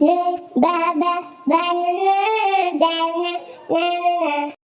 ba ba ba na na na na na.